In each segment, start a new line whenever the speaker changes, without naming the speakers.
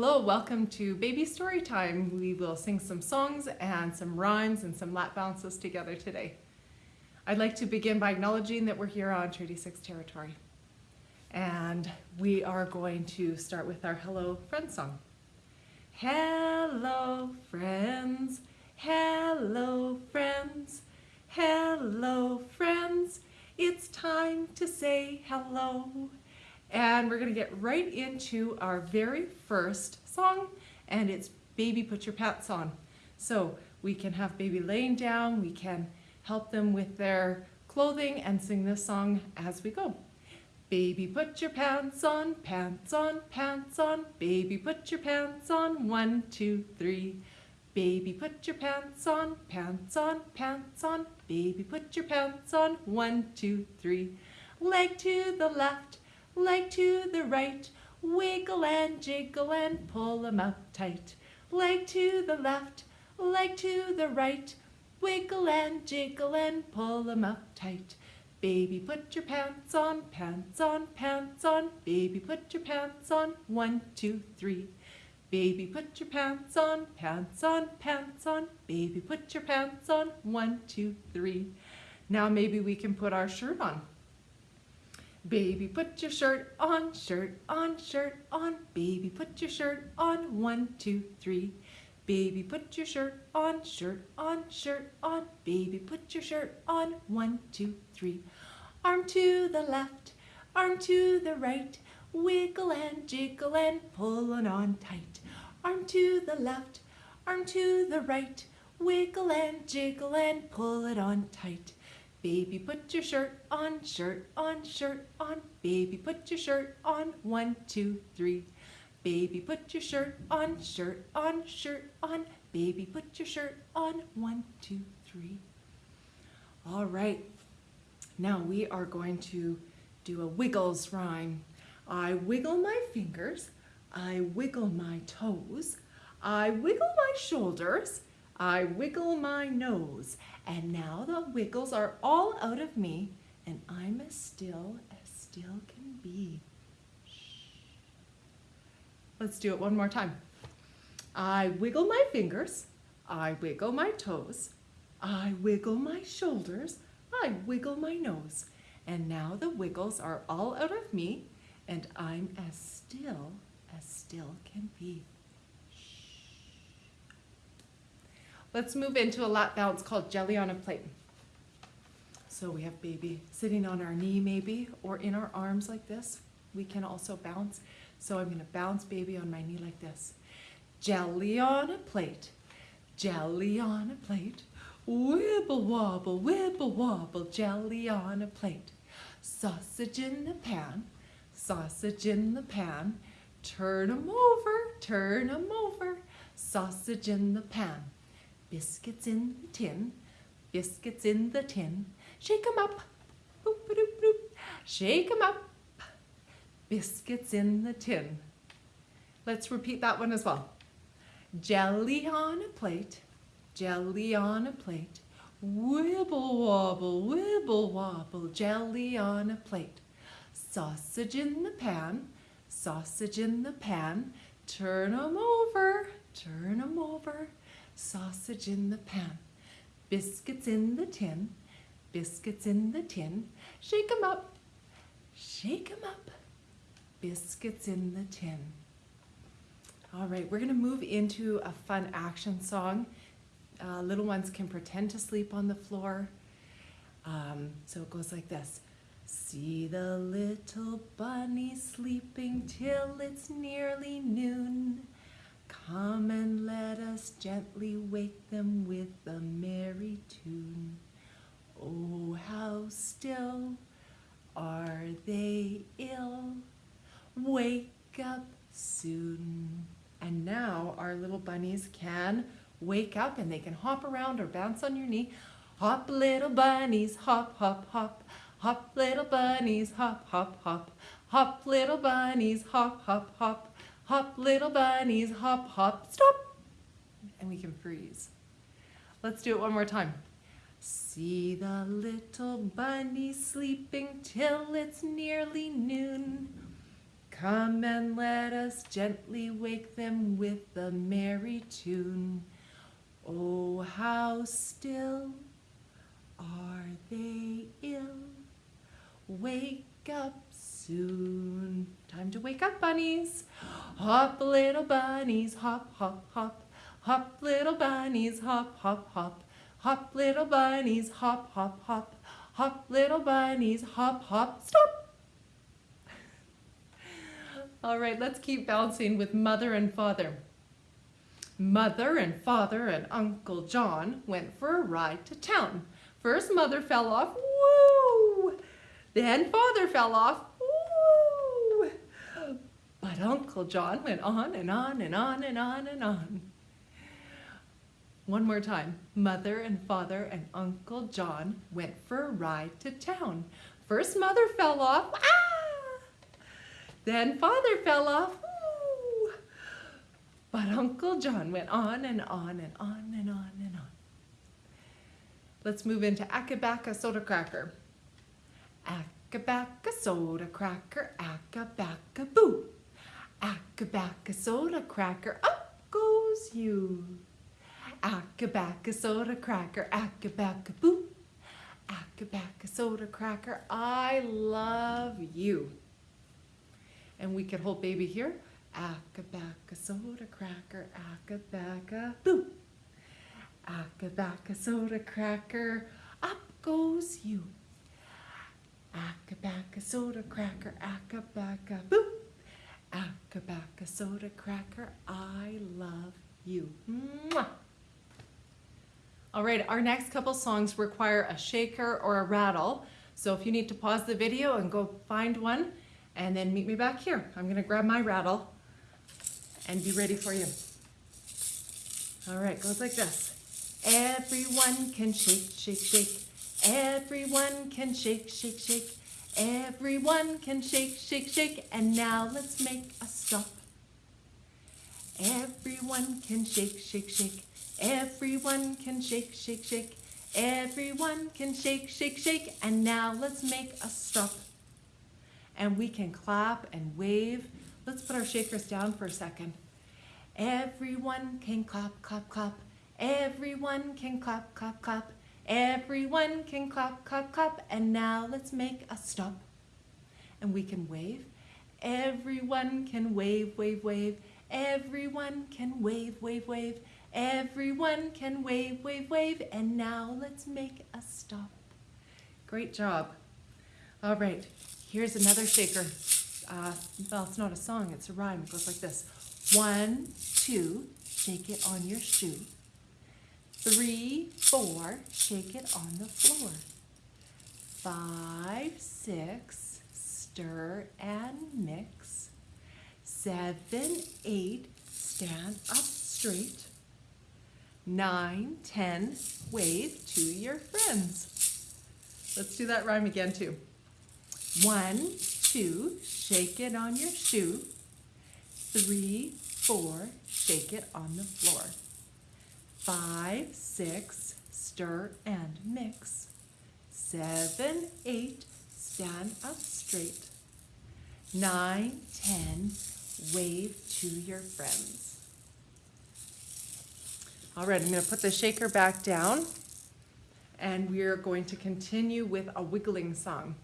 Hello, welcome to Baby Story Time. We will sing some songs and some rhymes and some lap bounces together today. I'd like to begin by acknowledging that we're here on Treaty 6 territory. And we are going to start with our Hello Friends song. Hello friends, hello friends, hello friends. It's time to say hello. And we're gonna get right into our very first song and it's Baby Put Your Pants On. So we can have baby laying down, we can help them with their clothing and sing this song as we go. Baby put your pants on, pants on, pants on, baby put your pants on, one, two, three. Baby put your pants on, pants on, pants on, baby put your pants on, one, two, three. Leg to the left, leg to the right, wiggle and jiggle and pull 'em up tight. Leg to the left, leg to the right, wiggle and jiggle and pull 'em up tight. Baby, put your pants on, pants on, pants on, baby, put your pants on, one, two, three. Baby, put your pants on, pants on, pants on, baby, put your pants on, one, two, three. Now maybe we can put our shirt on. Baby, put your shirt on, shirt on, shirt on. Baby, put your shirt on. One, two, three. Baby, put your shirt on, shirt on, shirt on. Baby, put your shirt on. One, two, three. Arm to the left, arm to the right. Wiggle and jiggle and pull it on tight. Arm to the left, arm to the right. Wiggle and jiggle and pull it on tight. Baby, put your shirt on, shirt on, shirt on. Baby, put your shirt on. One, two, three. Baby, put your shirt on, shirt on, shirt on. Baby, put your shirt on. One, two, three. All right. Now we are going to do a wiggles rhyme. I wiggle my fingers. I wiggle my toes. I wiggle my shoulders. I wiggle my nose. And now the wiggles are all out of me and I'm as still as still can be. Let's do it one more time. I wiggle my fingers. I wiggle my toes. I wiggle my shoulders. I wiggle my nose. And now the wiggles are all out of me and I'm as still as still can be. Let's move into a lap bounce called jelly on a plate. So we have baby sitting on our knee maybe, or in our arms like this. We can also bounce. So I'm gonna bounce baby on my knee like this. Jelly on a plate, jelly on a plate. Wibble wobble, wibble wobble, jelly on a plate. Sausage in the pan, sausage in the pan. Turn 'em over, turn 'em over, sausage in the pan. Biscuits in the tin, biscuits in the tin. Shake 'em up, boop, boop, boop. Shake 'em up, biscuits in the tin. Let's repeat that one as well. Jelly on a plate, jelly on a plate. Wibble wobble, wibble wobble, jelly on a plate. Sausage in the pan, sausage in the pan. Turn 'em over, turn 'em over sausage in the pan, biscuits in the tin, biscuits in the tin, shake 'em up, shake 'em up, biscuits in the tin. All right, we're gonna move into a fun action song. Uh, little ones can pretend to sleep on the floor. Um, so it goes like this. See the little bunny sleeping till it's nearly noon. Come and let us gently wake them with a merry tune. Oh, how still are they ill? Wake up soon. And now our little bunnies can wake up and they can hop around or bounce on your knee. Hop little bunnies, hop, hop, hop. Hop little bunnies, hop, hop, hop. Hop little bunnies, hop, hop, hop. Hop, little bunnies, hop, hop, stop. And we can freeze. Let's do it one more time. See the little bunny sleeping till it's nearly noon. Come and let us gently wake them with a merry tune. Oh, how still are they ill? Wake up soon. Time to wake up, bunnies. Hop, little bunnies, hop, hop, hop. Hop, little bunnies, hop, hop, hop. Hop, little bunnies, hop, hop, hop. Hop, little bunnies, hop, hop, stop. All right, let's keep bouncing with mother and father. Mother and father and Uncle John went for a ride to town. First mother fell off, woo! Then father fell off! But Uncle John went on and on and on and on and on. One more time. Mother and father and Uncle John went for a ride to town. First mother fell off, ah! Then father fell off, woo! But Uncle John went on and on and on and on and on. Let's move into Akabaka Soda Cracker. Akabaka Soda Cracker, Akabaka Boo. Akabaka Soda Cracker, up goes you. Akabaka Soda Cracker, Akabaka Boo. Akabaka Soda Cracker, I love you. And we could hold baby here. Akabaka Soda Cracker, Akabaka Boo. Akabaka soda cracker, up goes you. Akabaka soda cracker, akabaka boo. Akabaka soda cracker, I love you. Mwah. All right, our next couple songs require a shaker or a rattle. So if you need to pause the video and go find one and then meet me back here. I'm gonna grab my rattle and be ready for you. All right, goes like this. Everyone can shake, shake, shake. Everyone can shake, shake, shake. Everyone can shake, shake, shake. And now let's make a stop. Everyone can shake, shake, shake. Everyone can shake, shake, shake. Everyone can shake, shake, shake. And now let's make a stop. And we can clap and wave. Let's put our shakers down for a second. Everyone can clap, clap, clap. Everyone can clap, clap, clap. Everyone can clap, clap, clap. And now let's make a stop. And we can wave. Everyone can wave, wave, wave. Everyone can wave, wave, wave. Everyone can wave, wave, wave. And now let's make a stop. Great job. All right, here's another shaker. Uh, well, it's not a song, it's a rhyme. It goes like this. One, two, shake it on your shoe. Three, four, shake it on the floor. Five, six, stir and mix. Seven, eight, stand up straight. Nine, ten, wave to your friends. Let's do that rhyme again too. One, two, shake it on your shoe. Three, four, shake it on the floor. Five, six, stir and mix. Seven, eight, stand up straight. Nine, ten, wave to your friends. All right, I'm going to put the shaker back down and we're going to continue with a wiggling song.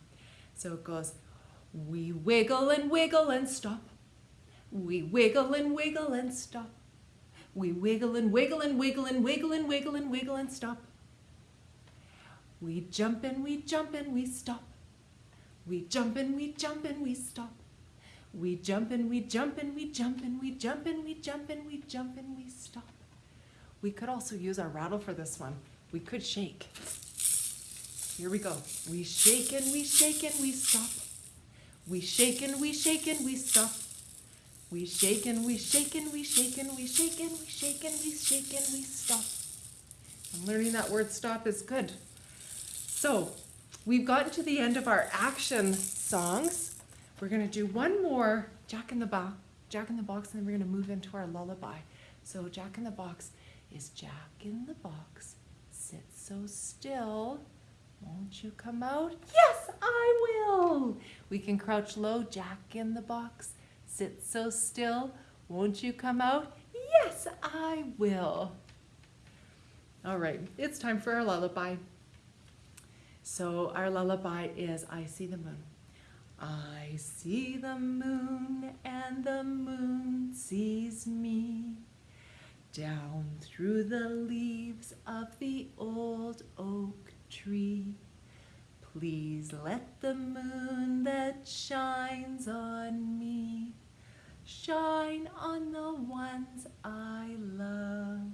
So it goes, we wiggle and wiggle and stop. We wiggle and wiggle and stop. We wiggle and wiggle and wiggle and wiggle and wiggle and wiggle and stop. We jump and we jump and we stop. We jump and we jump and we stop. We jump and we jump and we jump and we jump and we jump and we jump and we stop. We could also use our rattle for this one. We could shake. Here we go. We shake and we shake and we stop. We shake and we shake and we stop. We shake and we shake and we shake and we shake and we shake and we shake and we stop. And learning that word stop is good. So we've gotten to the end of our action songs. We're going to do one more Jack in the Box, Jack in the Box, and then we're going to move into our lullaby. So Jack in the Box is Jack in the Box. Sit so still. Won't you come out? Yes, I will. We can crouch low, Jack in the Box sit so still. Won't you come out? Yes, I will. All right, it's time for our lullaby. So our lullaby is I See the Moon. I see the moon and the moon sees me down through the leaves of the old oak tree. Please let the moon that shines on me shine on the ones I love.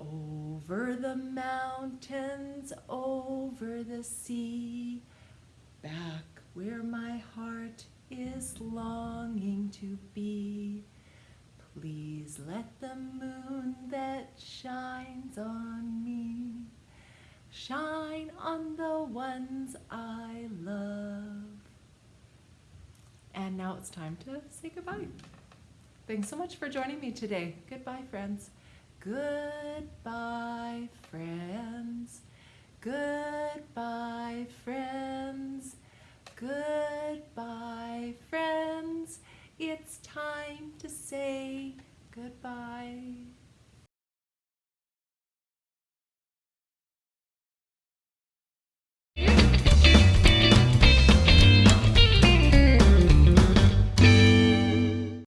Over the mountains, over the sea, back where my heart is longing to be. Please let the moon that shines on me shine on the ones I love. And now it's time to say goodbye. Thanks so much for joining me today. Goodbye, friends. Goodbye, friends. Goodbye.